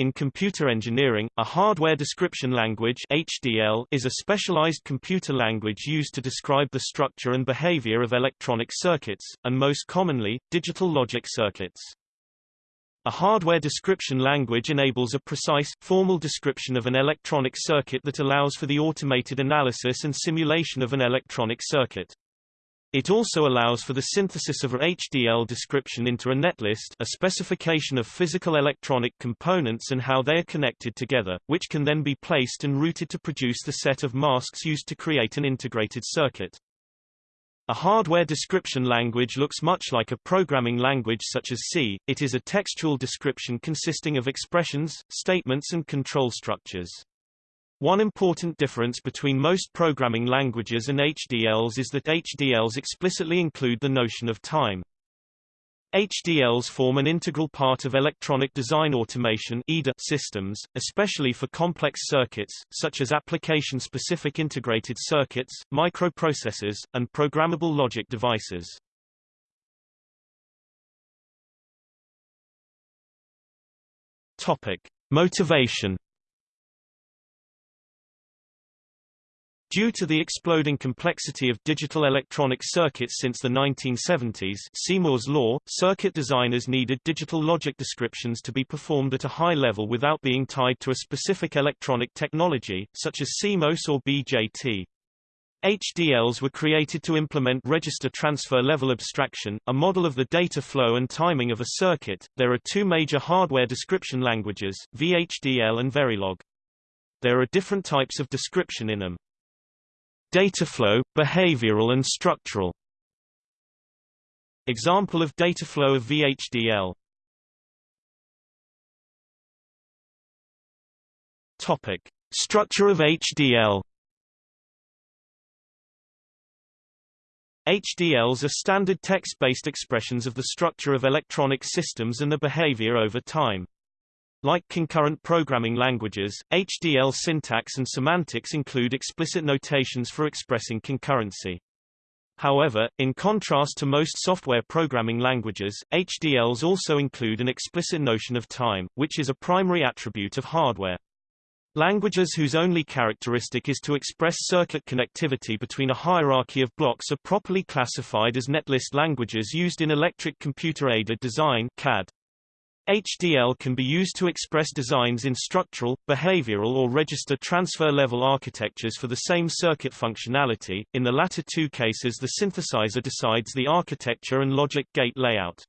In computer engineering, a hardware description language HDL is a specialized computer language used to describe the structure and behavior of electronic circuits, and most commonly, digital logic circuits. A hardware description language enables a precise, formal description of an electronic circuit that allows for the automated analysis and simulation of an electronic circuit. It also allows for the synthesis of a HDL description into a netlist a specification of physical electronic components and how they are connected together, which can then be placed and routed to produce the set of masks used to create an integrated circuit. A hardware description language looks much like a programming language such as C, it is a textual description consisting of expressions, statements and control structures. One important difference between most programming languages and HDLs is that HDLs explicitly include the notion of time. HDLs form an integral part of electronic design automation systems, especially for complex circuits, such as application-specific integrated circuits, microprocessors, and programmable logic devices. Topic. Motivation Due to the exploding complexity of digital electronic circuits since the 1970s see Moore's law, circuit designers needed digital logic descriptions to be performed at a high level without being tied to a specific electronic technology, such as CMOS or BJT. HDLs were created to implement register transfer level abstraction, a model of the data flow and timing of a circuit. There are two major hardware description languages, VHDL and Verilog. There are different types of description in them. Dataflow, behavioral and structural Example of dataflow of VHDL Topic. Structure of HDL HDLs are standard text-based expressions of the structure of electronic systems and the behavior over time. Like concurrent programming languages, HDL syntax and semantics include explicit notations for expressing concurrency. However, in contrast to most software programming languages, HDLs also include an explicit notion of time, which is a primary attribute of hardware. Languages whose only characteristic is to express circuit connectivity between a hierarchy of blocks are properly classified as netlist languages used in electric computer-aided design CAD. HDL can be used to express designs in structural, behavioral or register transfer level architectures for the same circuit functionality. In the latter two cases the synthesizer decides the architecture and logic gate layout.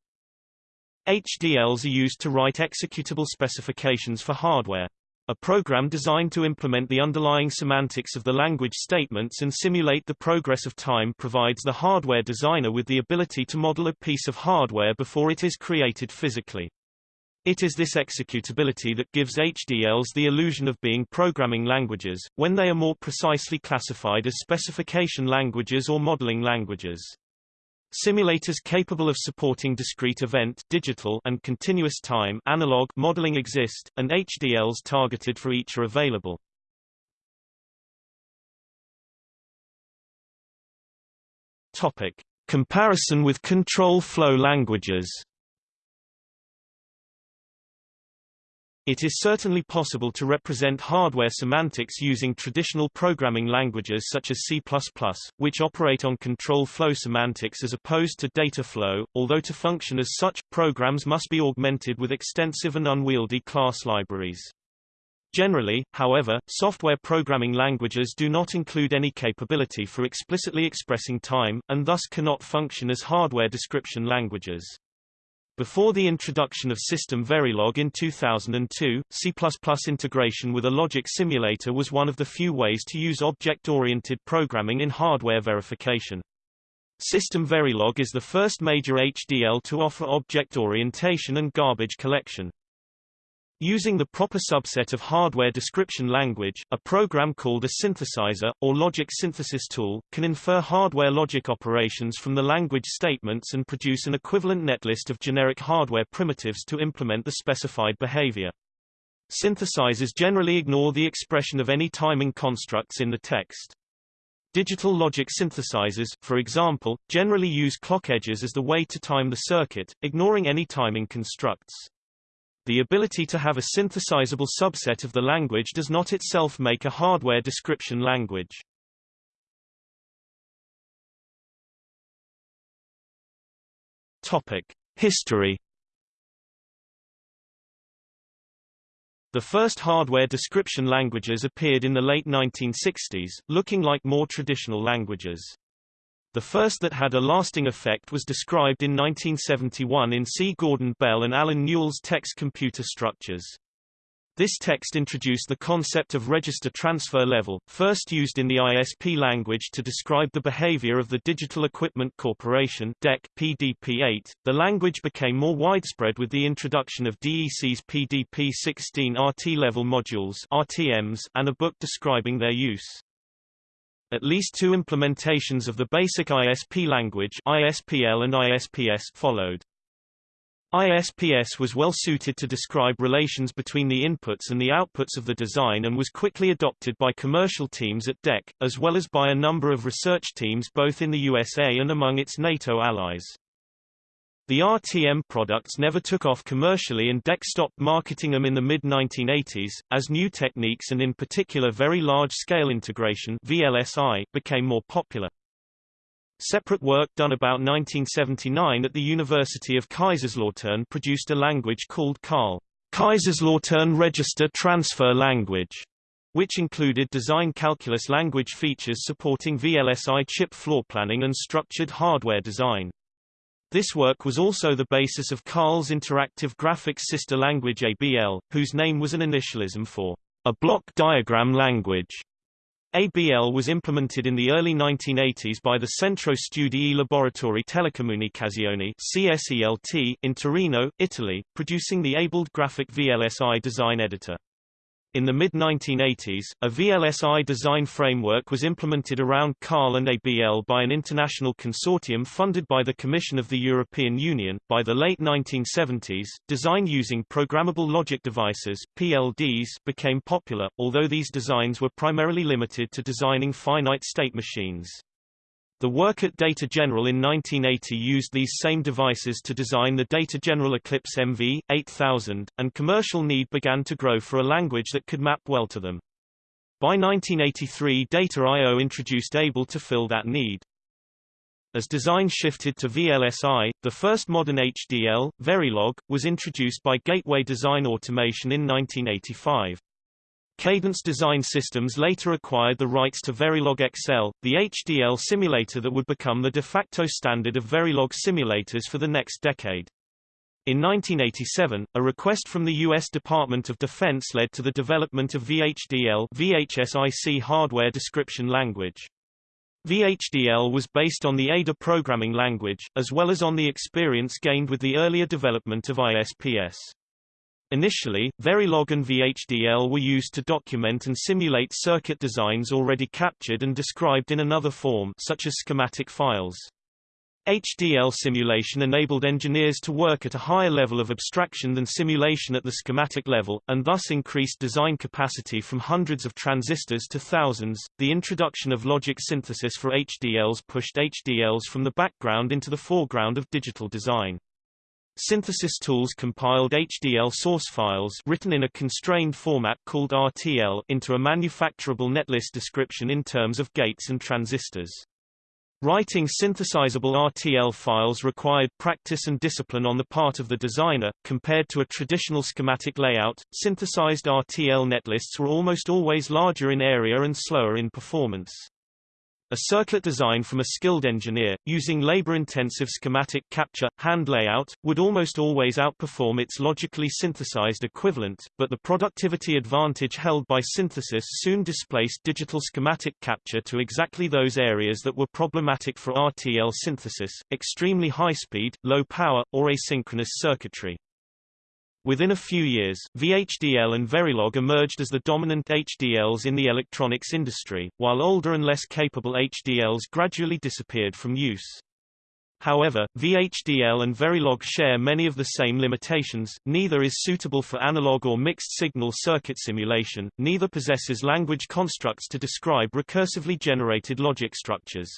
HDLs are used to write executable specifications for hardware. A program designed to implement the underlying semantics of the language statements and simulate the progress of time provides the hardware designer with the ability to model a piece of hardware before it is created physically. It is this executability that gives HDLs the illusion of being programming languages, when they are more precisely classified as specification languages or modeling languages. Simulators capable of supporting discrete event digital and continuous time analog modeling exist, and HDLs targeted for each are available. Topic. Comparison with control flow languages It is certainly possible to represent hardware semantics using traditional programming languages such as C++, which operate on control flow semantics as opposed to data flow, although to function as such, programs must be augmented with extensive and unwieldy class libraries. Generally, however, software programming languages do not include any capability for explicitly expressing time, and thus cannot function as hardware description languages. Before the introduction of System Verilog in 2002, C++ integration with a logic simulator was one of the few ways to use object-oriented programming in hardware verification. System Verilog is the first major HDL to offer object orientation and garbage collection. Using the proper subset of hardware description language, a program called a synthesizer, or logic synthesis tool, can infer hardware logic operations from the language statements and produce an equivalent netlist of generic hardware primitives to implement the specified behavior. Synthesizers generally ignore the expression of any timing constructs in the text. Digital logic synthesizers, for example, generally use clock edges as the way to time the circuit, ignoring any timing constructs. The ability to have a synthesizable subset of the language does not itself make a hardware description language. Topic: History The first hardware description languages appeared in the late 1960s, looking like more traditional languages. The first that had a lasting effect was described in 1971 in C. Gordon Bell and Allen Newell's Text Computer Structures. This text introduced the concept of register transfer level, first used in the ISP language to describe the behavior of the Digital Equipment Corporation DEC, PDP-8. The language became more widespread with the introduction of DEC's PDP-16 RT-level modules RTMs and a book describing their use. At least two implementations of the basic ISP language ISPL and ISPS followed. ISPS was well suited to describe relations between the inputs and the outputs of the design and was quickly adopted by commercial teams at DEC, as well as by a number of research teams both in the USA and among its NATO allies. The RTM products never took off commercially and DEC stopped marketing them in the mid-1980s, as new techniques and in particular very large-scale integration VLSI became more popular. Separate work done about 1979 at the University of Kaiserslautern produced a language called KARL, Kaiserslautern Register Transfer Language, which included design calculus language features supporting VLSI chip floor planning and structured hardware design. This work was also the basis of KARL's interactive graphics sister language ABL, whose name was an initialism for a block diagram language. ABL was implemented in the early 1980s by the Centro Studi e Laboratori Telecomunicazioni CSELT in Torino, Italy, producing the ABLED graphic VLSI design editor. In the mid-1980s, a VLSI design framework was implemented around KARL and ABL by an international consortium funded by the Commission of the European Union. By the late 1970s, design using programmable logic devices (PLDs) became popular, although these designs were primarily limited to designing finite state machines. The work at Data General in 1980 used these same devices to design the Data General Eclipse MV 8000, and commercial need began to grow for a language that could map well to them. By 1983 Data I.O. introduced ABEL to fill that need. As design shifted to VLSI, the first modern HDL, Verilog, was introduced by Gateway Design Automation in 1985. Cadence Design Systems later acquired the rights to Verilog XL, the HDL simulator that would become the de facto standard of Verilog simulators for the next decade. In 1987, a request from the U.S. Department of Defense led to the development of VHDL VHSIC hardware description language. VHDL was based on the Ada programming language, as well as on the experience gained with the earlier development of ISPS. Initially, Verilog and VHDL were used to document and simulate circuit designs already captured and described in another form such as schematic files. HDL simulation enabled engineers to work at a higher level of abstraction than simulation at the schematic level, and thus increased design capacity from hundreds of transistors to thousands. The introduction of logic synthesis for HDLs pushed HDLs from the background into the foreground of digital design. Synthesis tools compiled HDL source files written in a constrained format called RTL into a manufacturable netlist description in terms of gates and transistors. Writing synthesizable RTL files required practice and discipline on the part of the designer. Compared to a traditional schematic layout, synthesized RTL netlists were almost always larger in area and slower in performance. A circuit design from a skilled engineer, using labor-intensive schematic capture, hand layout, would almost always outperform its logically synthesized equivalent, but the productivity advantage held by synthesis soon displaced digital schematic capture to exactly those areas that were problematic for RTL synthesis, extremely high speed, low power, or asynchronous circuitry. Within a few years, VHDL and Verilog emerged as the dominant HDLs in the electronics industry, while older and less capable HDLs gradually disappeared from use. However, VHDL and Verilog share many of the same limitations, neither is suitable for analog or mixed-signal circuit simulation, neither possesses language constructs to describe recursively generated logic structures.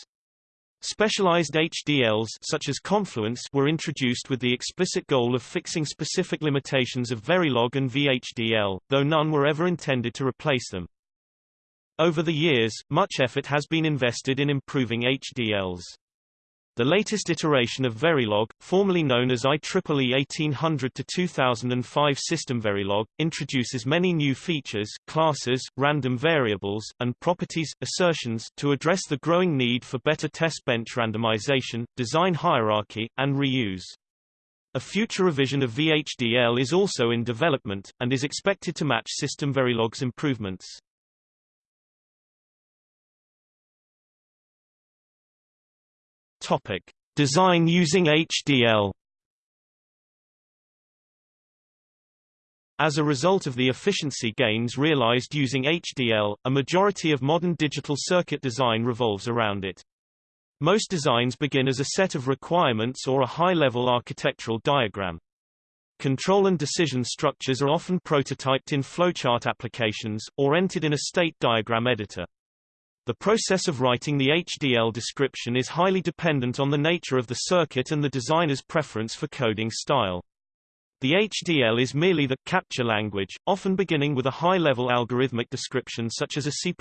Specialized HDLs such as Confluence were introduced with the explicit goal of fixing specific limitations of Verilog and VHDL, though none were ever intended to replace them. Over the years, much effort has been invested in improving HDLs. The latest iteration of Verilog, formerly known as IEEE 1800-2005 System Verilog, introduces many new features, classes, random variables, and properties, assertions to address the growing need for better test bench randomization, design hierarchy, and reuse. A future revision of VHDL is also in development, and is expected to match System Verilog's improvements. Topic: Design using HDL. As a result of the efficiency gains realized using HDL, a majority of modern digital circuit design revolves around it. Most designs begin as a set of requirements or a high-level architectural diagram. Control and decision structures are often prototyped in flowchart applications, or entered in a state diagram editor. The process of writing the HDL description is highly dependent on the nature of the circuit and the designer's preference for coding style. The HDL is merely the capture language, often beginning with a high-level algorithmic description such as a C++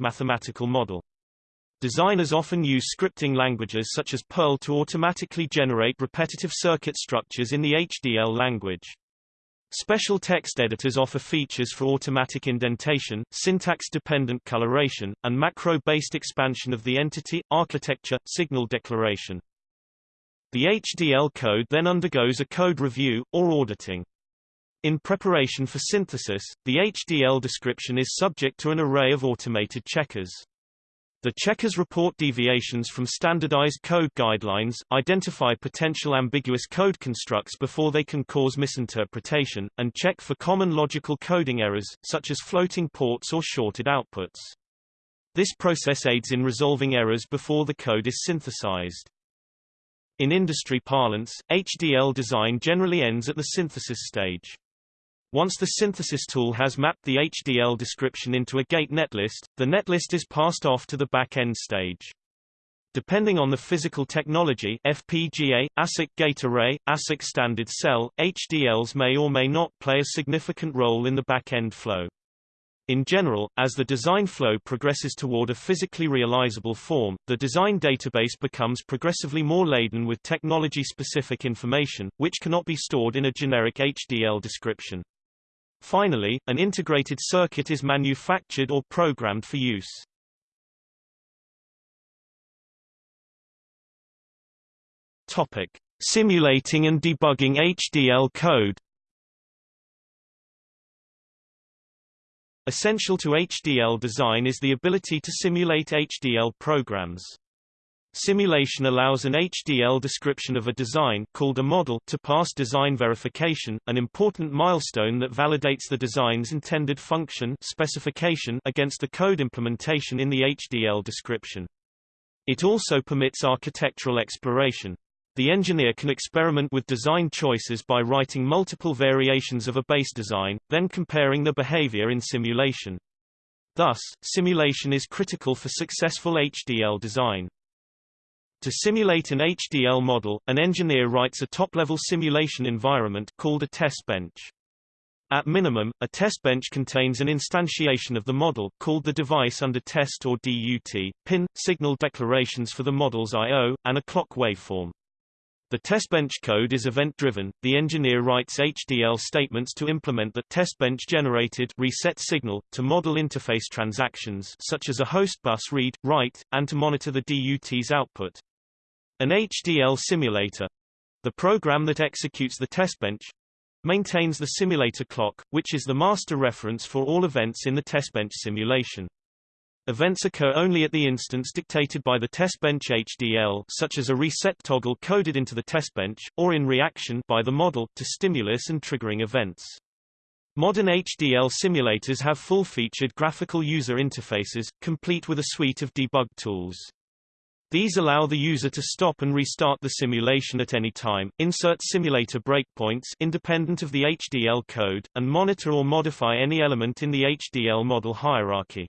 mathematical model. Designers often use scripting languages such as Perl to automatically generate repetitive circuit structures in the HDL language. Special text editors offer features for automatic indentation, syntax-dependent coloration, and macro-based expansion of the entity, architecture, signal declaration. The HDL code then undergoes a code review, or auditing. In preparation for synthesis, the HDL description is subject to an array of automated checkers. The checkers report deviations from standardized code guidelines, identify potential ambiguous code constructs before they can cause misinterpretation, and check for common logical coding errors, such as floating ports or shorted outputs. This process aids in resolving errors before the code is synthesized. In industry parlance, HDL design generally ends at the synthesis stage. Once the synthesis tool has mapped the HDL description into a gate netlist, the netlist is passed off to the back-end stage. Depending on the physical technology FPGA, ASIC gate array, ASIC standard cell, HDLs may or may not play a significant role in the back-end flow. In general, as the design flow progresses toward a physically realizable form, the design database becomes progressively more laden with technology-specific information, which cannot be stored in a generic HDL description. Finally, an integrated circuit is manufactured or programmed for use. Topic: Simulating and debugging HDL code. Essential to HDL design is the ability to simulate HDL programs. Simulation allows an HDL description of a design called a model to pass design verification, an important milestone that validates the design's intended function specification against the code implementation in the HDL description. It also permits architectural exploration. The engineer can experiment with design choices by writing multiple variations of a base design, then comparing the behavior in simulation. Thus, simulation is critical for successful HDL design. To simulate an HDL model, an engineer writes a top-level simulation environment called a test bench. At minimum, a test bench contains an instantiation of the model called the device under test or DUT, pin, signal declarations for the model's I.O., and a clock waveform. The test bench code is event-driven. The engineer writes HDL statements to implement the test bench generated reset signal to model interface transactions such as a host bus read, write, and to monitor the DUT's output. An HDL simulator the program that executes the testbench maintains the simulator clock, which is the master reference for all events in the testbench simulation. Events occur only at the instance dictated by the testbench HDL such as a reset toggle coded into the testbench, or in reaction by the model to stimulus and triggering events. Modern HDL simulators have full-featured graphical user interfaces, complete with a suite of debug tools. These allow the user to stop and restart the simulation at any time, insert simulator breakpoints independent of the HDL code, and monitor or modify any element in the HDL model hierarchy.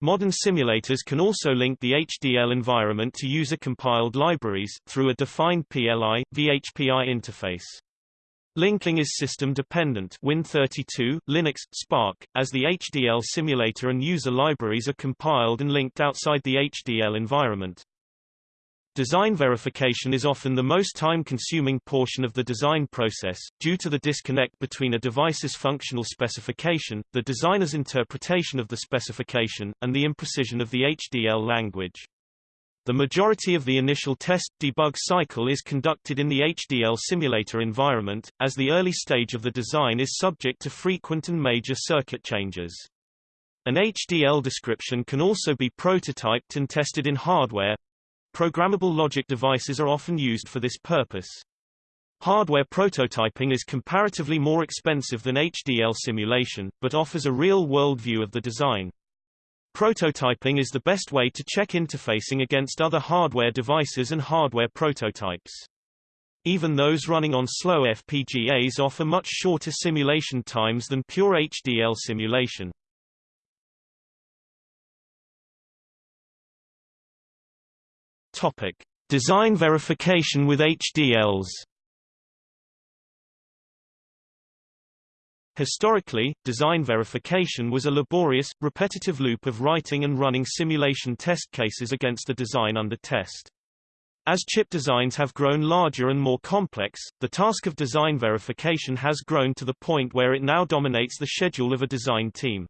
Modern simulators can also link the HDL environment to user-compiled libraries, through a defined PLI, VHPI interface. Linking is system-dependent Win32, Linux, SPARC, as the HDL simulator and user libraries are compiled and linked outside the HDL environment. Design verification is often the most time-consuming portion of the design process, due to the disconnect between a device's functional specification, the designer's interpretation of the specification, and the imprecision of the HDL language. The majority of the initial test debug cycle is conducted in the HDL simulator environment, as the early stage of the design is subject to frequent and major circuit changes. An HDL description can also be prototyped and tested in hardware, Programmable logic devices are often used for this purpose. Hardware prototyping is comparatively more expensive than HDL simulation, but offers a real-world view of the design. Prototyping is the best way to check interfacing against other hardware devices and hardware prototypes. Even those running on slow FPGAs offer much shorter simulation times than pure HDL simulation. Topic: Design verification with HDLs. Historically, design verification was a laborious, repetitive loop of writing and running simulation test cases against the design under test. As chip designs have grown larger and more complex, the task of design verification has grown to the point where it now dominates the schedule of a design team.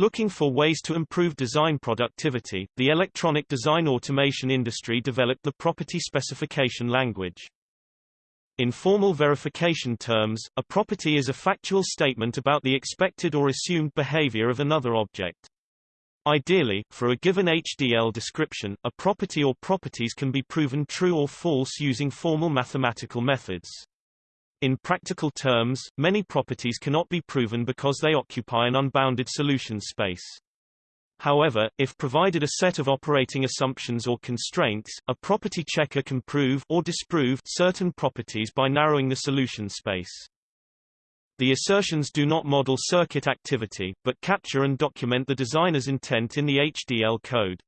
Looking for ways to improve design productivity, the electronic design automation industry developed the property specification language. In formal verification terms, a property is a factual statement about the expected or assumed behavior of another object. Ideally, for a given HDL description, a property or properties can be proven true or false using formal mathematical methods. In practical terms, many properties cannot be proven because they occupy an unbounded solution space. However, if provided a set of operating assumptions or constraints, a property checker can prove or disprove certain properties by narrowing the solution space. The assertions do not model circuit activity, but capture and document the designer's intent in the HDL code.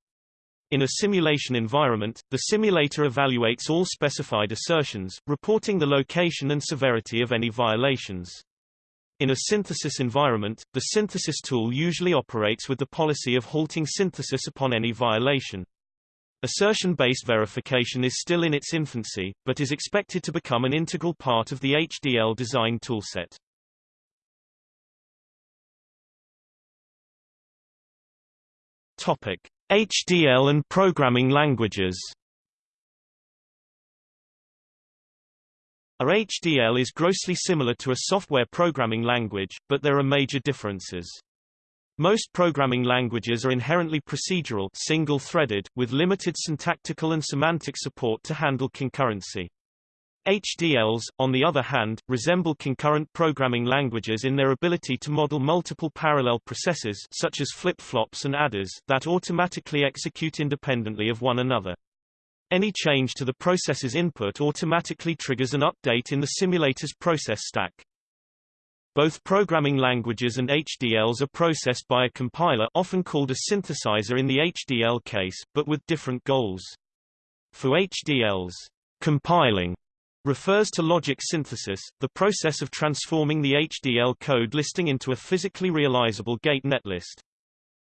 In a simulation environment, the simulator evaluates all specified assertions, reporting the location and severity of any violations. In a synthesis environment, the synthesis tool usually operates with the policy of halting synthesis upon any violation. Assertion-based verification is still in its infancy, but is expected to become an integral part of the HDL design toolset. Topic: HDL and programming languages A HDL is grossly similar to a software programming language, but there are major differences. Most programming languages are inherently procedural single-threaded, with limited syntactical and semantic support to handle concurrency. HDLs, on the other hand, resemble concurrent programming languages in their ability to model multiple parallel processes such as flip-flops and adders that automatically execute independently of one another. Any change to the process's input automatically triggers an update in the simulator's process stack. Both programming languages and HDLs are processed by a compiler often called a synthesizer in the HDL case, but with different goals. For HDLs, compiling refers to logic synthesis, the process of transforming the HDL code listing into a physically realizable gate netlist.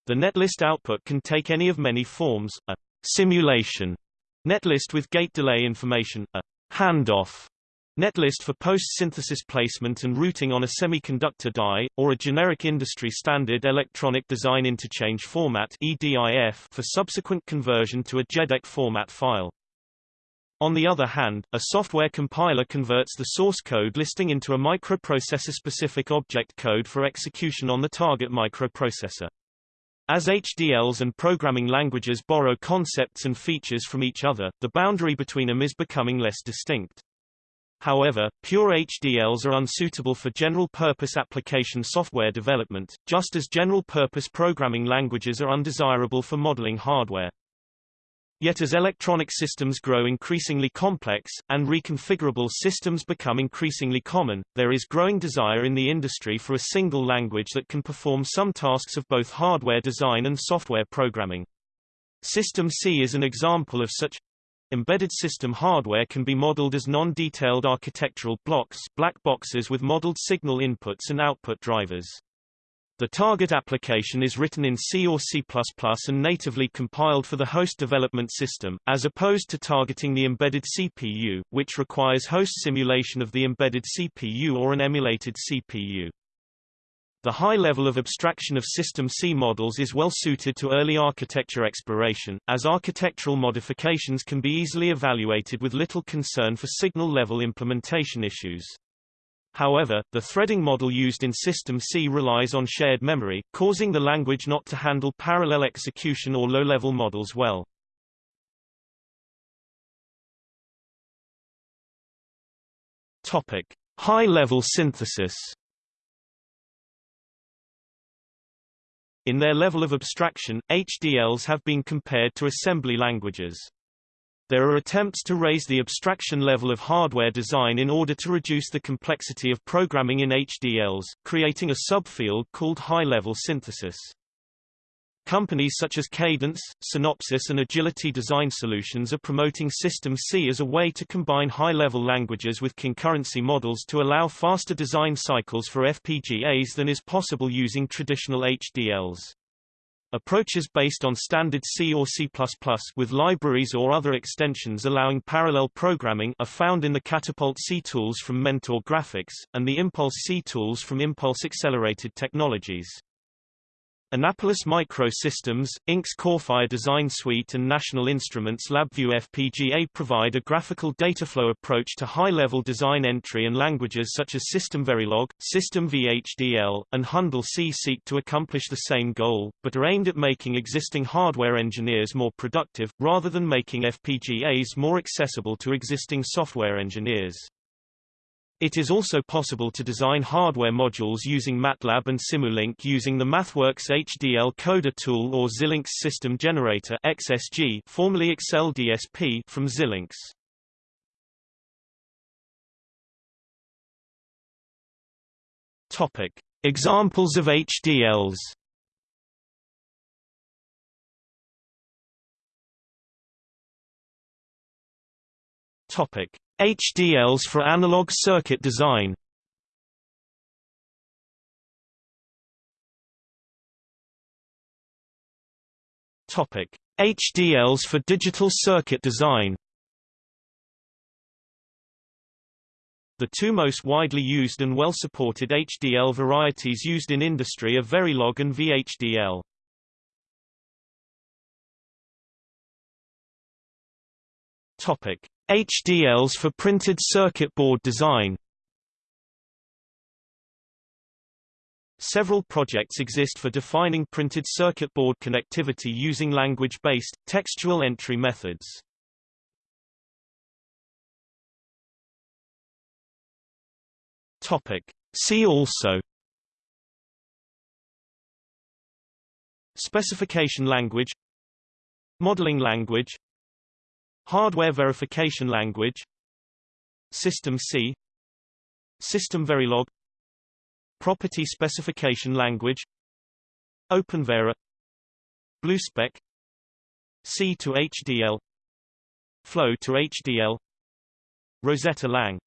The netlist output can take any of many forms, a simulation netlist with gate delay information, a handoff netlist for post-synthesis placement and routing on a semiconductor die, or a generic industry standard electronic design interchange format EDIF for subsequent conversion to a JEDEC format file. On the other hand, a software compiler converts the source code listing into a microprocessor-specific object code for execution on the target microprocessor. As HDLs and programming languages borrow concepts and features from each other, the boundary between them is becoming less distinct. However, pure HDLs are unsuitable for general-purpose application software development, just as general-purpose programming languages are undesirable for modeling hardware. Yet as electronic systems grow increasingly complex, and reconfigurable systems become increasingly common, there is growing desire in the industry for a single language that can perform some tasks of both hardware design and software programming. System C is an example of such. Embedded system hardware can be modeled as non-detailed architectural blocks black boxes with modeled signal inputs and output drivers. The target application is written in C or C++ and natively compiled for the host development system, as opposed to targeting the embedded CPU, which requires host simulation of the embedded CPU or an emulated CPU. The high level of abstraction of System C models is well suited to early architecture exploration, as architectural modifications can be easily evaluated with little concern for signal-level implementation issues. However, the threading model used in System C relies on shared memory, causing the language not to handle parallel execution or low-level models well. Topic: High-level synthesis. In their level of abstraction, HDLs have been compared to assembly languages. There are attempts to raise the abstraction level of hardware design in order to reduce the complexity of programming in HDLs, creating a subfield called high-level synthesis. Companies such as Cadence, Synopsys and Agility Design Solutions are promoting System C as a way to combine high-level languages with concurrency models to allow faster design cycles for FPGAs than is possible using traditional HDLs. Approaches based on standard C or C++ with libraries or other extensions allowing parallel programming are found in the Catapult C tools from Mentor Graphics, and the Impulse C tools from Impulse Accelerated Technologies. Annapolis Microsystems, Inc.'s Corefire Design Suite and National Instruments LabVIEW FPGA provide a graphical dataflow approach to high-level design entry and languages such as System Verilog, System VHDL, and Handel C seek to accomplish the same goal, but are aimed at making existing hardware engineers more productive, rather than making FPGAs more accessible to existing software engineers. It is also possible to design hardware modules using MATLAB and Simulink using the MathWorks HDL Coder tool or Xilinx System Generator XSG, formerly Accel DSP from Xilinx. Topic: Examples of HDLs. Topic: HDLs for analog circuit design HDLs for digital circuit design. The two most widely used and well-supported HDL varieties used in industry are Verilog and VHDL. Topic: HDLs for printed circuit board design Several projects exist for defining printed circuit board connectivity using language-based, textual entry methods. Topic. See also Specification language Modeling language Hardware verification language. System C. System Verilog. Property specification language. OpenVera BlueSpec C to HDL Flow to HDL Rosetta Lang